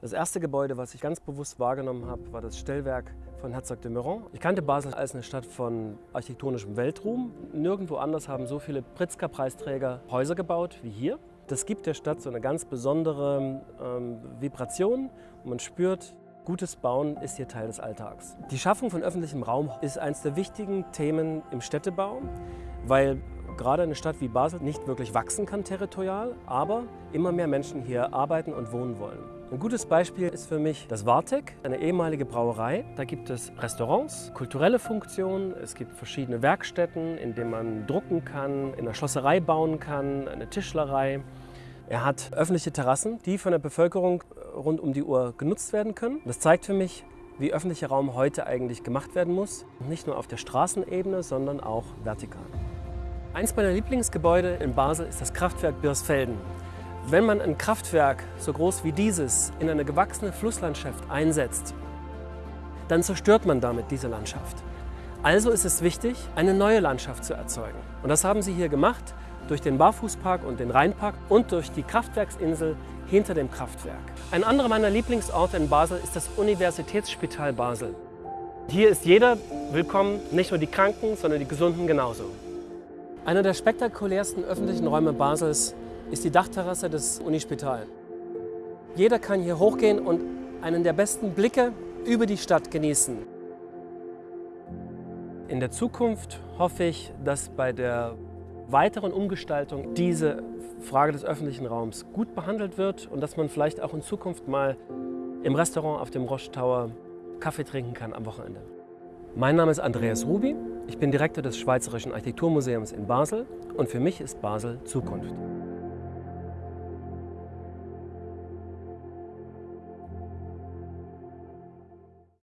Das erste Gebäude, was ich ganz bewusst wahrgenommen habe, war das Stellwerk von Herzog de Meuron. Ich kannte Basel als eine Stadt von architektonischem Weltruhm. Nirgendwo anders haben so viele Pritzker-Preisträger Häuser gebaut wie hier. Das gibt der Stadt so eine ganz besondere ähm, Vibration und man spürt, gutes Bauen ist hier Teil des Alltags. Die Schaffung von öffentlichem Raum ist eines der wichtigen Themen im Städtebau, weil gerade eine Stadt wie Basel nicht wirklich wachsen kann territorial, aber immer mehr Menschen hier arbeiten und wohnen wollen. Ein gutes Beispiel ist für mich das Wartek, eine ehemalige Brauerei. Da gibt es Restaurants, kulturelle Funktionen, es gibt verschiedene Werkstätten, in denen man drucken kann, in der Schlosserei bauen kann, eine Tischlerei. Er hat öffentliche Terrassen, die von der Bevölkerung rund um die Uhr genutzt werden können. Das zeigt für mich, wie öffentlicher Raum heute eigentlich gemacht werden muss. Nicht nur auf der Straßenebene, sondern auch vertikal. Eins meiner Lieblingsgebäude in Basel ist das Kraftwerk Birsfelden. Wenn man ein Kraftwerk so groß wie dieses in eine gewachsene Flusslandschaft einsetzt, dann zerstört man damit diese Landschaft. Also ist es wichtig, eine neue Landschaft zu erzeugen. Und das haben sie hier gemacht durch den Barfußpark und den Rheinpark und durch die Kraftwerksinsel hinter dem Kraftwerk. Ein anderer meiner Lieblingsorte in Basel ist das Universitätsspital Basel. Hier ist jeder willkommen, nicht nur die Kranken, sondern die Gesunden genauso. Einer der spektakulärsten öffentlichen Räume Basels ist die Dachterrasse des Unispital. Jeder kann hier hochgehen und einen der besten Blicke über die Stadt genießen. In der Zukunft hoffe ich, dass bei der weiteren Umgestaltung diese Frage des öffentlichen Raums gut behandelt wird und dass man vielleicht auch in Zukunft mal im Restaurant auf dem Roche Tower Kaffee trinken kann am Wochenende. Mein Name ist Andreas Rubi, ich bin Direktor des Schweizerischen Architekturmuseums in Basel und für mich ist Basel Zukunft.